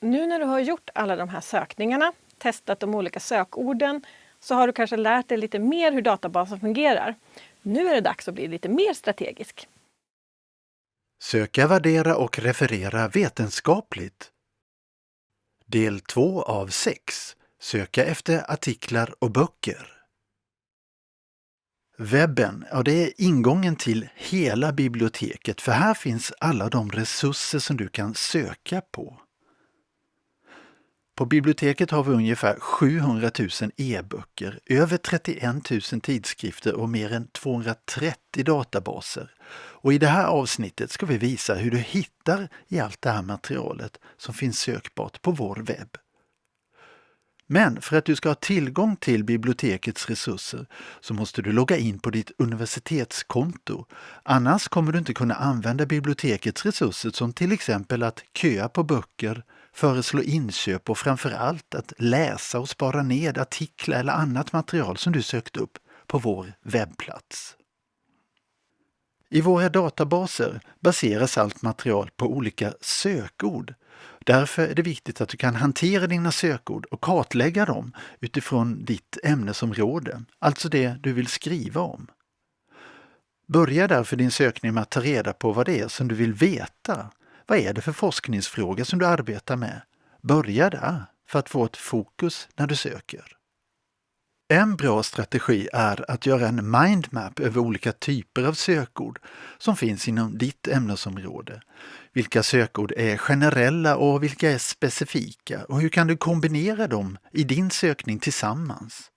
Nu när du har gjort alla de här sökningarna, testat de olika sökorden, så har du kanske lärt dig lite mer hur databasen fungerar. Nu är det dags att bli lite mer strategisk. Söka, värdera och referera vetenskapligt. Del 2 av 6. Söka efter artiklar och böcker. Webben, ja det är ingången till hela biblioteket för här finns alla de resurser som du kan söka på. På biblioteket har vi ungefär 700 000 e-böcker, över 31 000 tidskrifter och mer än 230 databaser. Och i det här avsnittet ska vi visa hur du hittar i allt det här materialet som finns sökbart på vår webb. Men för att du ska ha tillgång till bibliotekets resurser så måste du logga in på ditt universitetskonto. Annars kommer du inte kunna använda bibliotekets resurser som till exempel att köa på böcker, föreslå inköp och framför allt att läsa och spara ned artiklar eller annat material som du sökt upp på vår webbplats. I våra databaser baseras allt material på olika sökord. Därför är det viktigt att du kan hantera dina sökord och kartlägga dem utifrån ditt ämnesområde, alltså det du vill skriva om. Börja därför din sökning med att ta reda på vad det är som du vill veta vad är det för forskningsfråga som du arbetar med? Börja där för att få ett fokus när du söker. En bra strategi är att göra en mindmap över olika typer av sökord som finns inom ditt ämnesområde. Vilka sökord är generella och vilka är specifika och hur kan du kombinera dem i din sökning tillsammans?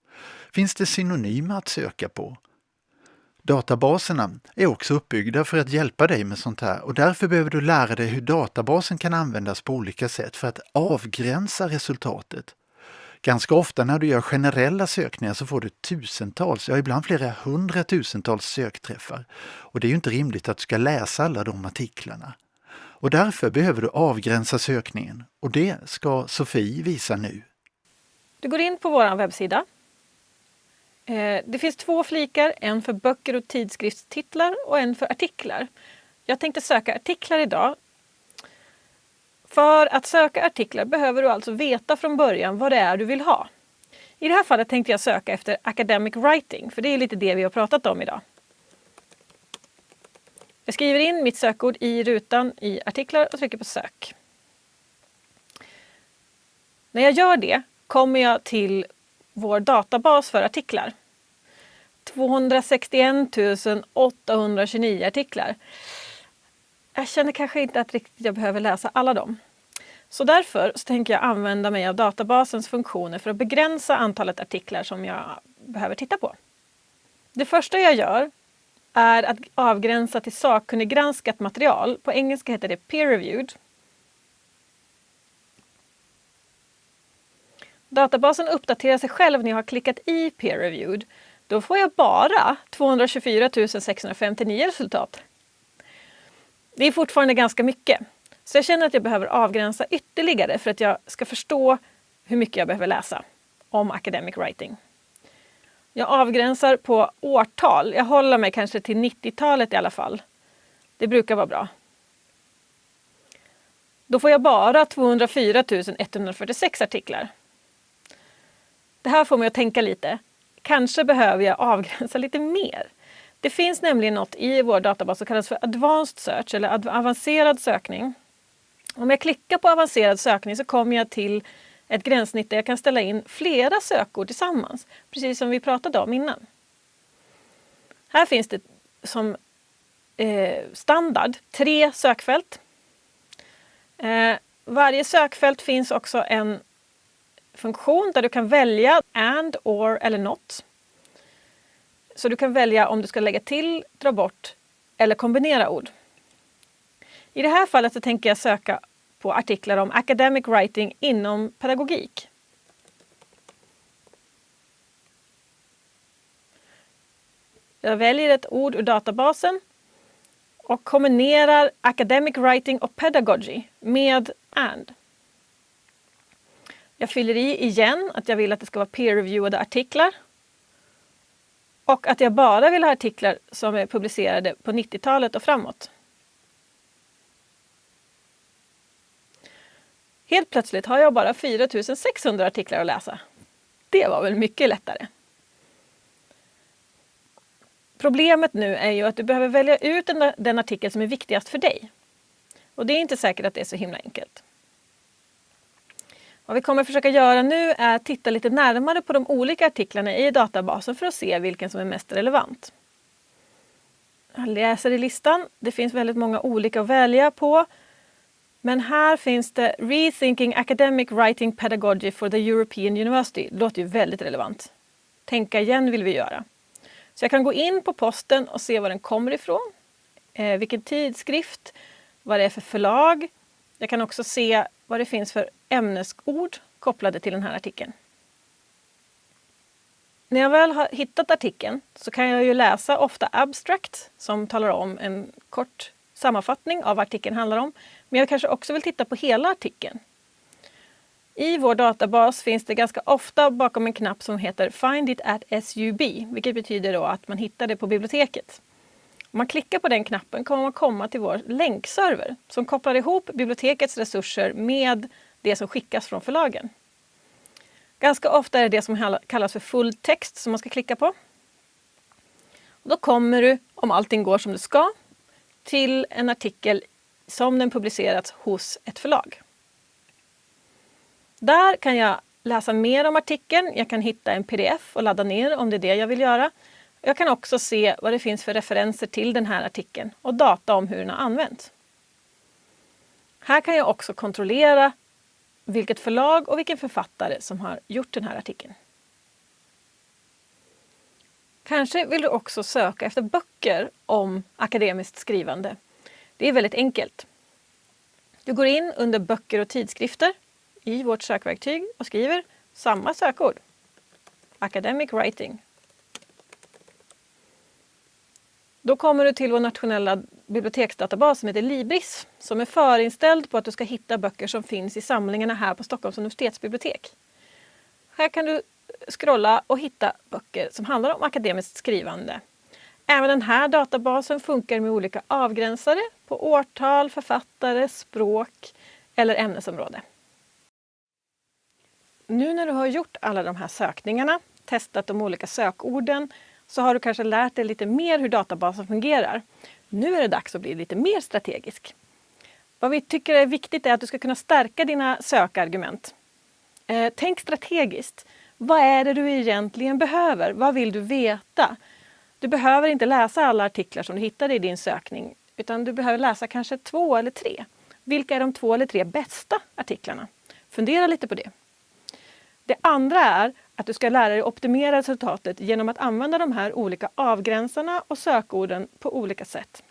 Finns det synonymer att söka på? Databaserna är också uppbyggda för att hjälpa dig med sånt här och därför behöver du lära dig hur databasen kan användas på olika sätt för att avgränsa resultatet. Ganska ofta när du gör generella sökningar så får du tusentals, ja ibland flera hundratusentals sökträffar. Och det är ju inte rimligt att du ska läsa alla de artiklarna. Och därför behöver du avgränsa sökningen och det ska Sofie visa nu. Du går in på vår webbsida Eh, det finns två flikar, en för böcker och tidskriftstitlar och en för artiklar. Jag tänkte söka artiklar idag. För att söka artiklar behöver du alltså veta från början vad det är du vill ha. I det här fallet tänkte jag söka efter academic writing, för det är lite det vi har pratat om idag. Jag skriver in mitt sökord i rutan i artiklar och trycker på sök. När jag gör det kommer jag till vår databas för artiklar. 261 829 artiklar. Jag känner kanske inte att riktigt jag behöver läsa alla dem. Så därför så tänker jag använda mig av databasens funktioner för att begränsa antalet artiklar som jag behöver titta på. Det första jag gör är att avgränsa till sakkunniggranskat material. På engelska heter det peer-reviewed. Databasen uppdaterar sig själv när jag har klickat i peer-reviewed då får jag bara 224 659 resultat. Det är fortfarande ganska mycket. Så jag känner att jag behöver avgränsa ytterligare för att jag ska förstå hur mycket jag behöver läsa om academic writing. Jag avgränsar på årtal. Jag håller mig kanske till 90-talet i alla fall. Det brukar vara bra. Då får jag bara 204 146 artiklar. Det här får mig att tänka lite. Kanske behöver jag avgränsa lite mer. Det finns nämligen något i vår databas som kallas för Advanced Search eller avancerad sökning. Om jag klickar på avancerad sökning så kommer jag till ett gränssnitt där jag kan ställa in flera sökord tillsammans, precis som vi pratade om innan. Här finns det som eh, standard tre sökfält. Eh, varje sökfält finns också en funktion där du kan välja and, or eller not. Så du kan välja om du ska lägga till, dra bort eller kombinera ord. I det här fallet så tänker jag söka på artiklar om academic writing inom pedagogik. Jag väljer ett ord ur databasen och kombinerar academic writing och pedagogy med and. Jag fyller i igen att jag vill att det ska vara peer-reviewade artiklar. Och att jag bara vill ha artiklar som är publicerade på 90-talet och framåt. Helt plötsligt har jag bara 4600 artiklar att läsa. Det var väl mycket lättare. Problemet nu är ju att du behöver välja ut den, artikel som är viktigast för dig. Och det är inte säkert att det är så himla enkelt. Vad vi kommer försöka göra nu är att titta lite närmare på de olika artiklarna i databasen för att se vilken som är mest relevant. Jag läser i listan. Det finns väldigt många olika att välja på. Men här finns det Rethinking Academic Writing Pedagogy for the European University. Det låter ju väldigt relevant. Tänka igen vill vi göra. Så jag kan gå in på posten och se var den kommer ifrån, eh, vilken tidskrift, vad det är för förlag. Jag kan också se vad det finns för ämnesord kopplade till den här artikeln. När jag väl har hittat artikeln så kan jag ju läsa ofta abstract som talar om en kort sammanfattning av vad artikeln handlar om. Men jag kanske också vill titta på hela artikeln. I vår databas finns det ganska ofta bakom en knapp som heter Find it at SUB, vilket betyder då att man hittar det på biblioteket. Om man klickar på den knappen kommer man komma till vår länkserver som kopplar ihop bibliotekets resurser med det som skickas från förlagen. Ganska ofta är det det som kallas för full text som man ska klicka på. Och då kommer du, om allting går som det ska, till en artikel som den publicerats hos ett förlag. Där kan jag läsa mer om artikeln. Jag kan hitta en pdf och ladda ner om det är det jag vill göra. Jag kan också se vad det finns för referenser till den här artikeln och data om hur den har använts. Här kan jag också kontrollera vilket förlag och vilken författare som har gjort den här artikeln. Kanske vill du också söka efter böcker om akademiskt skrivande. Det är väldigt enkelt. Du går in under böcker och tidskrifter i vårt sökverktyg och skriver samma sökord. Academic Writing. Då kommer du till vår nationella biblioteksdatabas som heter Libris som är förinställd på att du ska hitta böcker som finns i samlingarna här på Stockholms universitetsbibliotek. Här kan du scrolla och hitta böcker som handlar om akademiskt skrivande. Även den här databasen funkar med olika avgränsare på årtal, författare, språk eller ämnesområde. Nu när du har gjort alla de här sökningarna, testat de olika sökorden, så har du kanske lärt dig lite mer hur databasen fungerar. Nu är det dags att bli lite mer strategisk. Vad vi tycker är viktigt är att du ska kunna stärka dina sökargument. Eh, tänk strategiskt. Vad är det du egentligen behöver? Vad vill du veta? Du behöver inte läsa alla artiklar som du hittade i din sökning utan du behöver läsa kanske två eller tre. Vilka är de två eller tre bästa artiklarna? Fundera lite på det. Det andra är att du ska lära dig optimera resultatet genom att använda de här olika avgränsarna och sökorden på olika sätt.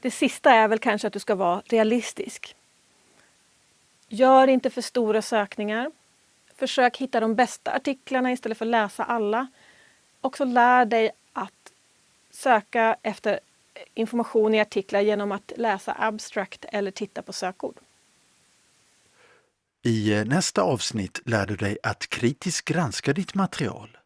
Det sista är väl kanske att du ska vara realistisk. Gör inte för stora sökningar. Försök hitta de bästa artiklarna istället för att läsa alla. Också lär dig att söka efter information i artiklar genom att läsa abstract eller titta på sökord. I eh, nästa avsnitt lär du dig att kritiskt granska ditt material.